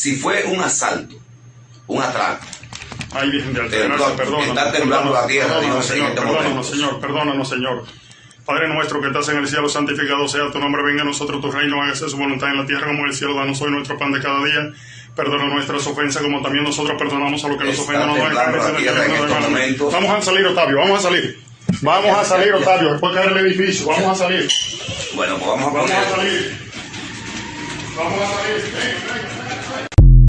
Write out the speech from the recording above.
Si fue un asalto, un atraco, Ay, Virgen de Altagracia, perdónanos. está temblando la tierra, Perdónanos, Dios, Señor, este perdónanos. Señor, perdónanos, Señor. Padre nuestro que estás en el cielo, santificado sea tu nombre, venga a nosotros tu reino, hágase su voluntad en la tierra como en el cielo, danos hoy nuestro pan de cada día. Perdona nuestras ofensas como también nosotros perdonamos a los que nos ofenden. No Vamos a salir, Octavio, vamos a salir. Vamos a salir, Octavio, después caer el edificio, vamos a salir. bueno, pues vamos a Vamos a salir. Vamos a salir.